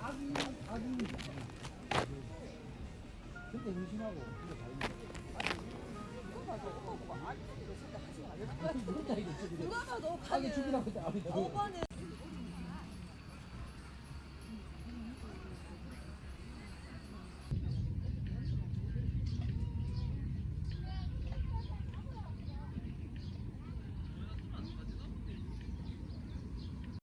아주 아주 근데 의심하고 근데 다행이야. 봐도 오빠 보고 아니 이거 진짜 하지 말라 거. 누가 봐도 가게 죽이라